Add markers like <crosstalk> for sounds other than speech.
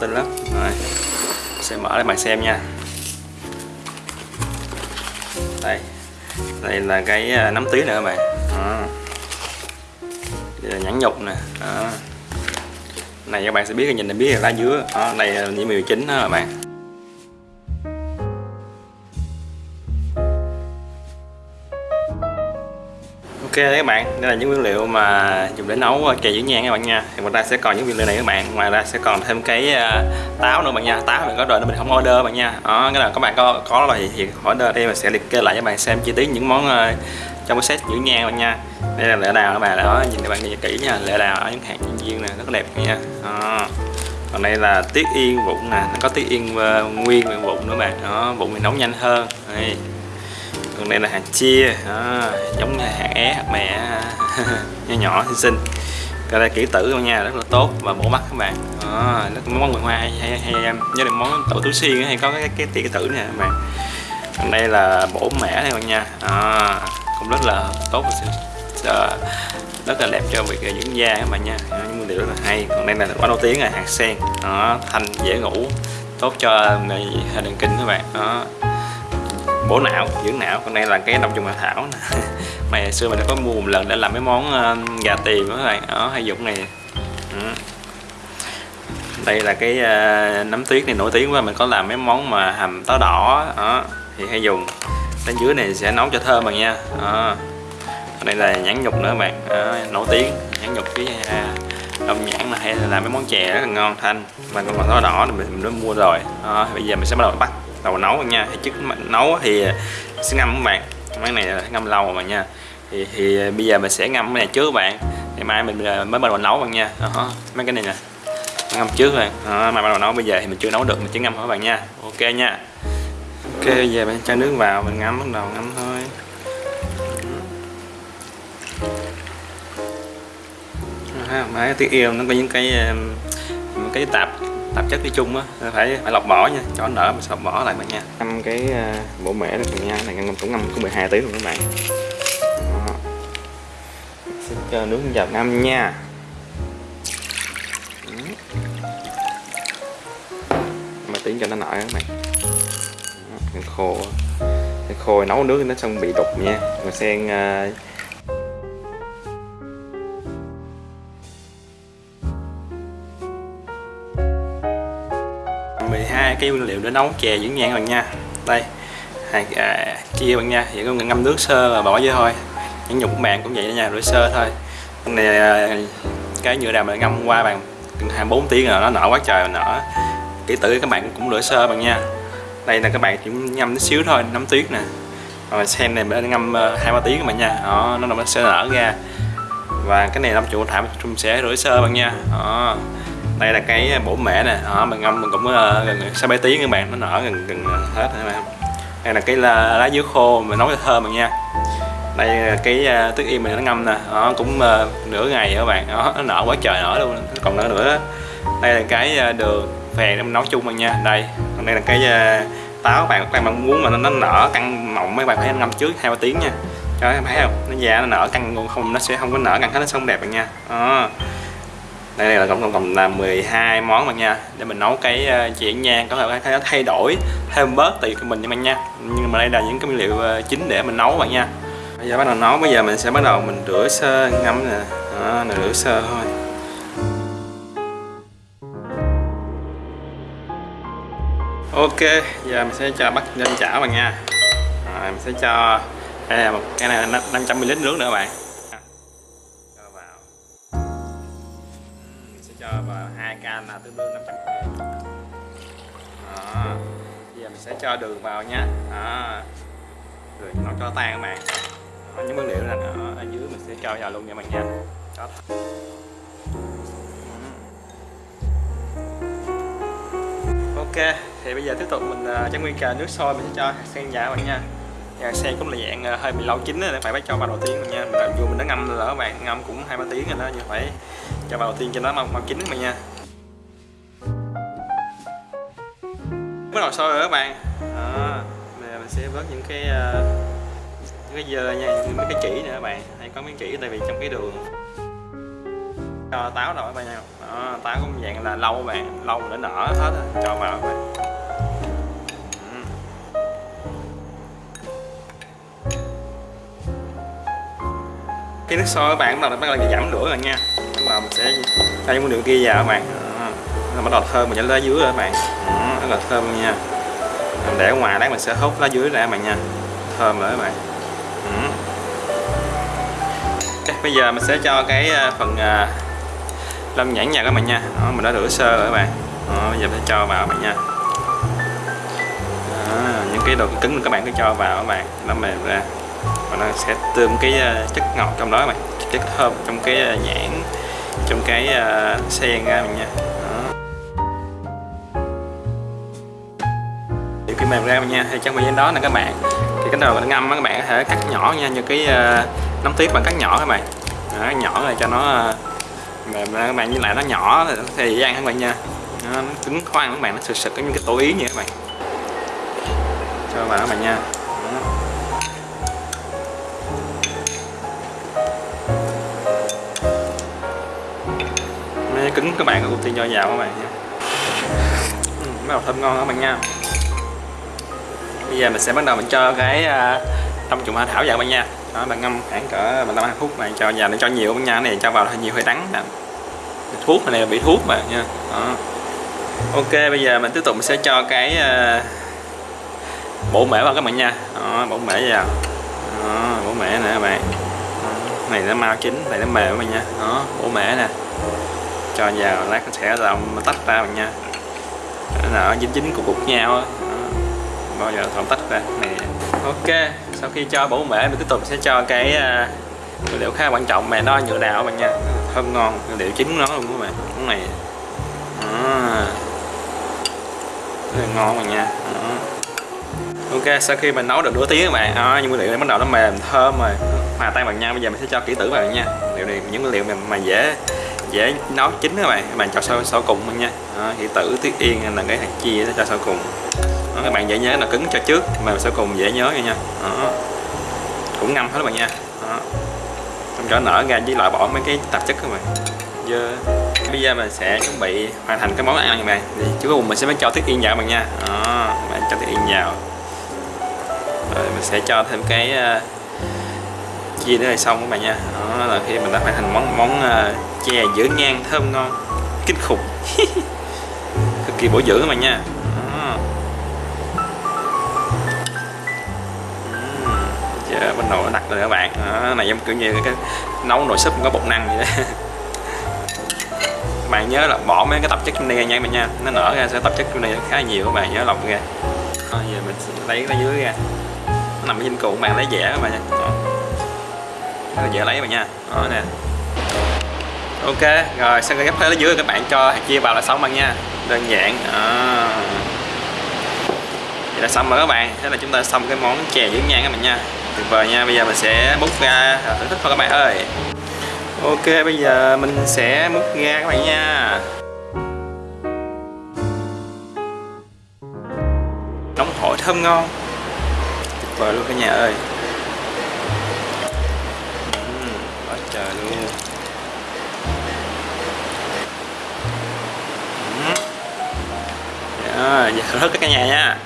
tin lắm. Rồi sẽ mở để bạn xem nha. Đây đây là cái à, nấm tí nữa các bạn. À. đây là nhãn nhục nè. À. này các bạn sẽ biết nhìn là biết là lá dứa. À, này là những mì chính đó các bạn. Ok đấy các bạn, đây là những nguyên liệu mà dùng để nấu ờ, chè dưỡng nhang các bạn nha. Thì ngoài ra sẽ còn những nguyên liệu này các bạn Ngoài ra sẽ còn thêm cái ờ, táo nữa bạn nha. Táo mình có rồi nên mình không order bạn nha. Đó, cái là các bạn có có rồi thì order đây mình sẽ liệt kê lại cho bạn xem chi tiết những món ờ, trong cái set dưỡng nhang bạn nha. Đây là lệ đào các bạn đó, nhìn các bạn nhìn kỹ nha. Lệ đào ở những hạt chuyên viên nè, rất đẹp nha. Đó. Còn đây là tiết yên vụn nè, nó có tiết yên nguyên vụn nữa bạn Đó, vụn thì nấu nhanh hơn. Đây còn đây là hàng chia à, giống như é hạt mẹ <laughs> nhỏ nhỏ xinh xinh. Cái đây kỹ tử luôn nha rất là tốt. Và bổ mắt các bạn. À, rất món người hoa hay hay, hay em nhớ được món tổ tứ xiên hay có cái cái kỹ tử nè các bạn. Còn đây là bổ mẻ này bạn nha. À, cũng rất là tốt và rất là đẹp cho việc dưỡng da các bạn nha. Những nguyên liệu rất là hay. Còn đây là quá nổi tiếng là hạt sen. Đó, thanh dễ ngủ. Tốt cho hệ thần kinh các bạn. Đó bổ não dưỡng não. Còn đây là cái đông trùng hạ thảo nè. <laughs> Mày xưa mình đã có mua một lần để làm mấy món uh, gà tiền đó các bạn đó hay dùng này. Ừ. đây là cái uh, nấm tuyết này nổi tiếng quá. Mình có làm mấy món mà hầm táo đỏ. Đó thì hay dùng. Bên dưới này sẽ nấu cho thơm bạn nha. Đó. đây là nhãn nhục nữa các bạn. Đó, nổi tiếng. Nhãn nhục với uh, à, đông nhãn là hay là làm mấy món chè rất là ngon thanh. Và còn táo đỏ thì mình, mình đã mua rồi. Đó, bây giờ mình sẽ bắt đầu bắt đầu nấu nha. Thì trước nấu thì sẽ ngâm các bạn. Cái này là ngâm lâu rồi nha. Thì, thì bây giờ mình sẽ ngâm cái này trước các bạn. Ngày mai mình à, mới bắt đầu nấu bạn nha. Đó, mấy cái này nè. Ngâm trước rồi đó, mai bắt đầu nấu. Bây giờ thì mình chưa nấu được mình chỉ ngâm thôi các bạn nha. Ok nha. Ok bây giờ mình cho nước vào mình ngâm bắt đầu ngâm thôi. Mấy tiếng yêu nó có những cái những cái tạp tạp chất đi chung á phải phải lọc bỏ nha cho nở mình sẽ lọc bỏ lại bạn nha. Ngâm cái bổ bộ mẻ này nha này ngâm cũng ngâm có 12 tiếng luôn các bạn. Đó. sẽ cho nước vào ngâm nha. Mà tiếng cho nó nở các bạn. Đó, khô khô nấu nước nó xong bị đục nha. Rồi sen uh, hai cái nguyên liệu để nấu chè dưỡng nhan bạn nha. Đây hạt à, chia bạn nha. Chỉ có ngâm nước sơ và bỏ vô thôi. Những nhục bạn cũng vậy nha rửa sơ thôi. Cái này à, cái nhựa đàm mình ngâm qua bạn 24 tiếng rồi nó nở quá trời nở. Kỹ tử các bạn cũng rửa sơ bạn nha. Đây là các bạn chỉ ngâm tí xíu thôi nấm tuyết nè. Rồi sen này mình ngâm ờ, hai ba tiếng các bạn nha. Đó, nó sẽ nở ra. Và cái này năm trụ thảm chung sẽ rửa sơ bạn nha. Đó đây là cái à, bổ mẻ nè. Đó, mình ngâm mình cũng ờ, gần sáu bảy tiếng các bạn nó nở gần gần hết các bạn đây là cái lá, lá dứa khô mình nấu cho thơm bạn nha. Đây là cái à, uh, tức yên mình nó ngâm nè. Đó cũng uh, nửa ngày các bạn. Đó nó nở quá trời nở luôn. Còn nở nữa đây là cái uh, đường phèn mình nấu chung bạn nha. Đây còn đây là cái uh, táo bạn. Các bạn muốn mà nó, nó nở căng mọng mấy bạn phải ngâm trước hai ba tiếng nha. Cho thấy không? Nó già nó nở căng không nó sẽ không có nở căng hết nó không đẹp bạn nha. Đó đây là tổng cộng là 12 món bạn nha. Để mình nấu cái ờ, chuyện nha. Có thể thay đổi thêm bớt tùy của mình nha bạn nha. Nhưng mà đây là những cái nguyên liệu ờ, chính để mình nấu bạn nha. Bây giờ bắt đầu nấu. Bây giờ mình sẽ bắt đầu mình rửa sơ ngâm nè. Đó, là rửa sơ thôi. Ok giờ mình sẽ cho bắt lên chảo bạn nha. Rồi mình sẽ cho đây là một cái này 500 ml nước nữa bạn. Là tương đương 500 g đó. Bây giờ mình sẽ cho đường vào nha. Đó. Rồi nó cho tan các bạn. Đó, những nguyên liệu là ở, ở dưới mình sẽ cho vào luôn nha bạn nha. Đó. ok thì bây giờ tiếp tục mình à, uh, cho nguyên cà nước sôi mình sẽ cho sen vào bạn nha. Nhà sen cũng là dạng à, hơi bị lâu chín để phải phải cho vào đầu tiên nha. Mình dù mình đã ngâm rồi đó các bạn ngâm cũng hai ba tiếng rồi đó nhưng phải cho vào đầu tiên cho nó mau, mau chín các bạn nha. Bắt đầu sôi rồi các bạn ờ, đó. bây mình sẽ vớt những cái uh, những cái dơ nha những cái chỉ nữa các bạn hay có miếng chỉ tại vì trong cái đường cho táo rồi các bạn nha đó, ờ, táo cũng dạng là lâu các bạn lâu để nở hết rồi. cho vào các bạn ừ. cái nước sôi các bạn bắt đầu bắt đầu giảm lửa rồi nha bắt đầu mình sẽ cho những nguyên liệu kia vào các bạn à, bắt đầu thơm mình sẽ lên dưới rồi các bạn à rất là thơm nha. Mình để ngoài lát mình sẽ hút lá dưới ra bạn nha. Thơm rồi các bạn. Ừ. Bây giờ mình sẽ cho cái ờ, phần ờ, lâm nhãn nha các bạn nha. Đó, mình đã rửa sơ rồi các bạn. Đó, bây giờ mình sẽ cho vào các bạn nha. Đó, những cái đồ cứng các bạn cứ cho vào các bạn nó mềm ra. Và nó sẽ tươm cái ờ, chất ngọt trong đó các bạn. Chất thơm trong cái nhãn trong cái sen ra mình nha. Thì cái mềm ra nha thì trong thời gian đó là các bạn. Thì cái đầu mình ngâm các bạn có thể cắt nhỏ nha như cái uh, nấm tuyết bạn cắt nhỏ các bạn. Đó, nhỏ này cho nó uh, mềm ra các bạn với lại nó nhỏ thì dễ ăn các bạn nha. Nó, nó cứng khoan các bạn nó sực sực giống như cái tổ yến như các bạn. Cho vào các bạn nha. Cứng các bạn ưu tiên cho vào các bạn nha. Bắt đầu thơm ngon các bạn nha bây giờ mình sẽ bắt đầu mình cho cái à, trong trùng hoa thảo vào bạn nha. Đó bạn ngâm khoảng cỡ 15 20 phút này cho vào nó cho nhiều bạn nha. Này cho vào hơi nhiều hơi đắng nè thuốc này là bị thuốc mà nha. Đó. ok bây giờ mình tiếp tục mình sẽ cho cái à, bổ mễ vào các bạn nha. Đó, bổ mễ vào. Đó, bổ mễ nè các bạn. Đó. này nó mau chín này nó mềm các bạn nha. Đó bổ mễ nè. Cho vào lát nó sẽ làm tách ra bạn nha. Nó dính dính cục cục nhau đó bao giờ tóm tách ra. Này ok sau khi cho bổ mễ mình tiếp tục sẽ cho cái uh, nguyên liệu khá quan trọng. Mà nó nhựa đào bạn nha? Thơm ngon nguyên liệu chính nó luôn các bạn. Cái này. À. rất là ngon bạn nha. Đó. ok sau khi mình nấu được nửa tiếng các bạn. Đó, những nguyên liệu này bắt đầu nó mềm thơm rồi. Hòa tan bằng nhau bây giờ mình sẽ cho kỹ tử vào nha. Liệu này những nguyên liệu mà, mà dễ dễ nấu chín các bạn. Các bạn cho sau sau cùng luôn nha. Đó, kỹ tử tuyết yên là cái hạt chia cho sau cùng đó, các bạn dễ nhớ là cứng cho trước mà sau cùng dễ nhớ nha đó. cũng ngâm hết các bạn nha. Đó. Không cho nở ra với loại bỏ mấy cái tạp chất các bạn. Dơ. Bây giờ mình sẽ chuẩn bị hoàn thành cái món ăn này bạn. Thì cuối cùng mình sẽ mới cho thức yên vào bạn nha. Đó. Bạn cho thức yên vào. Rồi mình sẽ cho thêm cái ờ, uh, chia nữa là xong các bạn nha. Đó là khi mình đã hoàn thành món món uh, chè giữ ngang thơm ngon kinh khủng. <laughs> Cực kỳ bổ dưỡng các bạn nha. Dạ, bên nồi nó đặt rồi các bạn. Đó, này giống kiểu như cái nấu nồi súp có bột năng vậy đó. Các <laughs> bạn nhớ là bỏ mấy cái tạp chất trong đây ra nha mình nha. Nó nở ra sẽ tạp chất trong đây khá nhiều các bạn nhớ lọc ra. Thôi giờ mình lấy cái dưới ra. Nó nằm ở trên cụ các bạn lấy dẻ các bạn nha. Đó. rất dễ lấy các bạn nha. Đó nè. Ok rồi sau khi gấp hết ở dưới các bạn cho hạt chia vào là xong bạn nha. Đơn giản. Đó. vậy là xong rồi các bạn. Thế là chúng ta xong cái món chè dưỡng nhan các bạn nha tuyệt vời nha. Bây giờ mình sẽ múc ra. Thưởng thức thôi các bạn ơi. Ok bây giờ mình sẽ múc ra các bạn nha. Nóng hổi thơm ngon. Tuyệt vời luôn cả nhà ơi. Uhm, quá trời luôn. Uhm. yeah, giờ hết cả nhà nha.